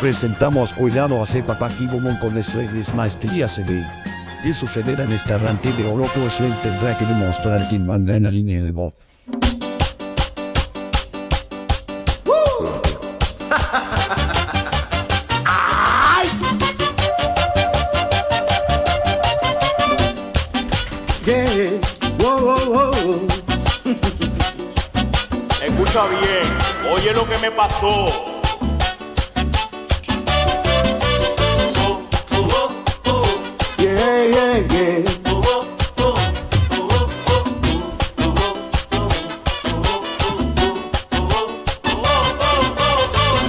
Presentamos Cuidado a Sepa Pakibomon con es maestría CB. Y sucederá en este arranque de Oroco Sven tendrá que demostrar quién manda en la línea de voz. Yeah. Escucha bien, oye lo que me pasó.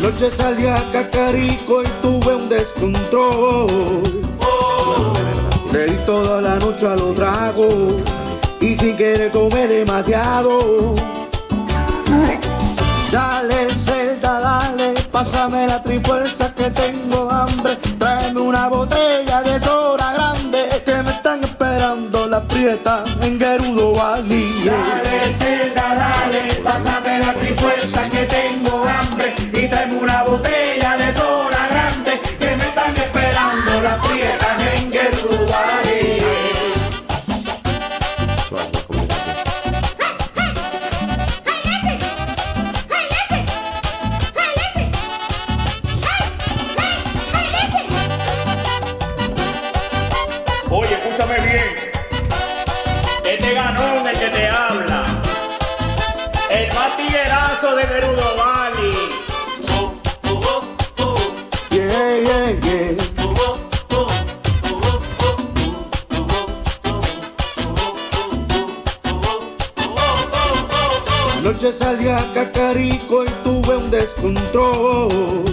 Anoche salí a Cacarico y tuve un descontrol. Le di toda la noche a los tragos y si quiere comer demasiado. Dale, Zelda, dale, pásame la trifuerza que tengo hambre. Tráeme una botella de soda grande que me están esperando la prieta en Gerudo Valley. Dale, Zelda, dale, pásame escúchame bien. Este ganón el que te habla. El más tiguerazo de Gerudo Valley. Yeah, yeah, yeah. Anoche salí a Cacarico y tuve un descontrol.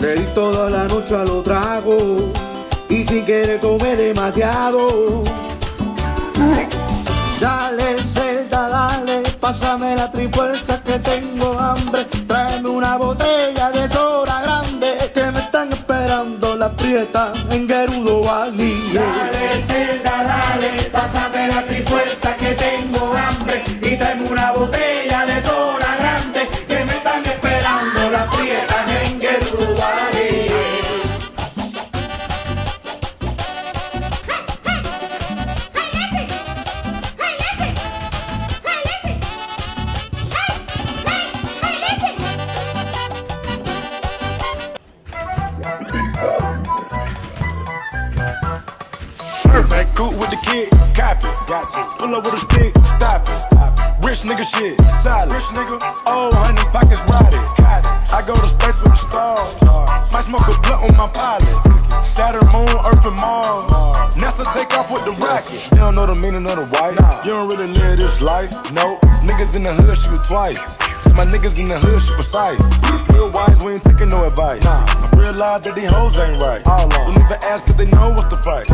Le di toda la noche a los tragos y si quiere comer demasiado. Dale, Zelda, dale, pásame la trifuerza que tengo hambre. Tráeme una botella de soda grande que me están esperando la prieta en Gerudo Valley. Dale, Zelda, dale, pásame la trifuerza que tengo hambre. Y tráeme una botella Perfect, cool with the kid, copy. Got to. Pull up with a stick, stop it. stop Rich nigga shit, solid. Rich nigga, oh, honey, pockets rotted. I go to space with the stars. Might smoke a blunt on my pilot. Saturn, Moon, Earth, and Mars. NASA take off with the rocket. You don't know the meaning of the white. You don't really live this life. No, niggas in the hood shoot twice. See my niggas in the hood shoot precise. Real wise, we ain't taking no advice. I realize that these hoes ain't right. Don't even ask cause they know what's the price.